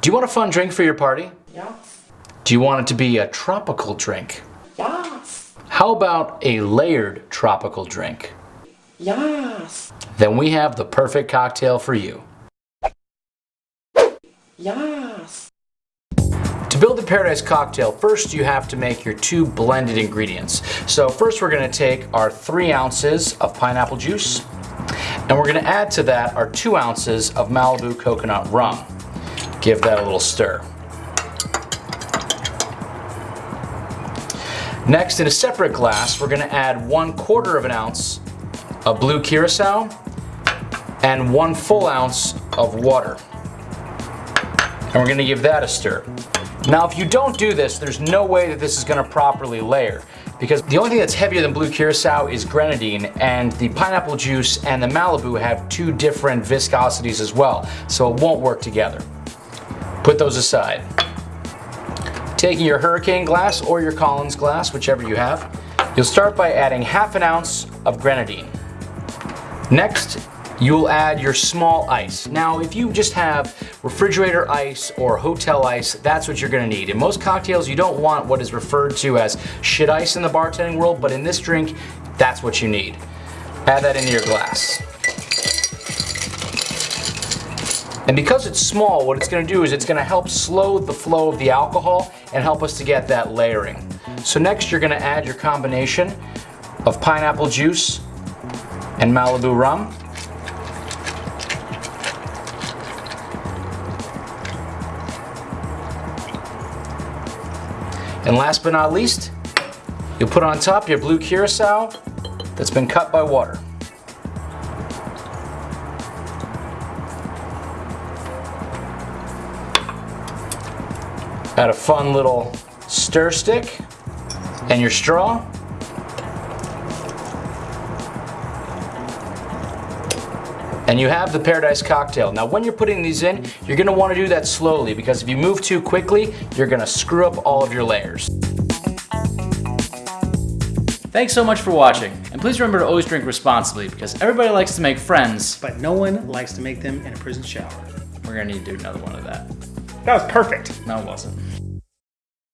Do you want a fun drink for your party? Yes. Do you want it to be a tropical drink? Yes. How about a layered tropical drink? Yes. Then we have the perfect cocktail for you. Yes. To build the Paradise Cocktail, first you have to make your two blended ingredients. So first we're gonna take our three ounces of pineapple juice, and we're gonna add to that our two ounces of Malibu coconut rum. Give that a little stir. Next, in a separate glass, we're gonna add one quarter of an ounce of blue curacao and one full ounce of water. And we're gonna give that a stir. Now, if you don't do this, there's no way that this is gonna properly layer because the only thing that's heavier than blue curacao is grenadine and the pineapple juice and the Malibu have two different viscosities as well, so it won't work together. Put those aside. Taking your hurricane glass or your Collins glass, whichever you have, you'll start by adding half an ounce of grenadine. Next, you'll add your small ice. Now, if you just have refrigerator ice or hotel ice, that's what you're gonna need. In most cocktails, you don't want what is referred to as shit ice in the bartending world, but in this drink, that's what you need. Add that into your glass. And because it's small, what it's gonna do is it's gonna help slow the flow of the alcohol and help us to get that layering. So next you're gonna add your combination of pineapple juice and Malibu rum. And last but not least, you'll put on top your blue curacao that's been cut by water. Add a fun little stir stick and your straw. And you have the Paradise Cocktail. Now when you're putting these in, you're gonna wanna do that slowly because if you move too quickly, you're gonna screw up all of your layers. Thanks so much for watching, and please remember to always drink responsibly because everybody likes to make friends. But no one likes to make them in a prison shower. We're gonna need to do another one of that. That was perfect. No, it wasn't.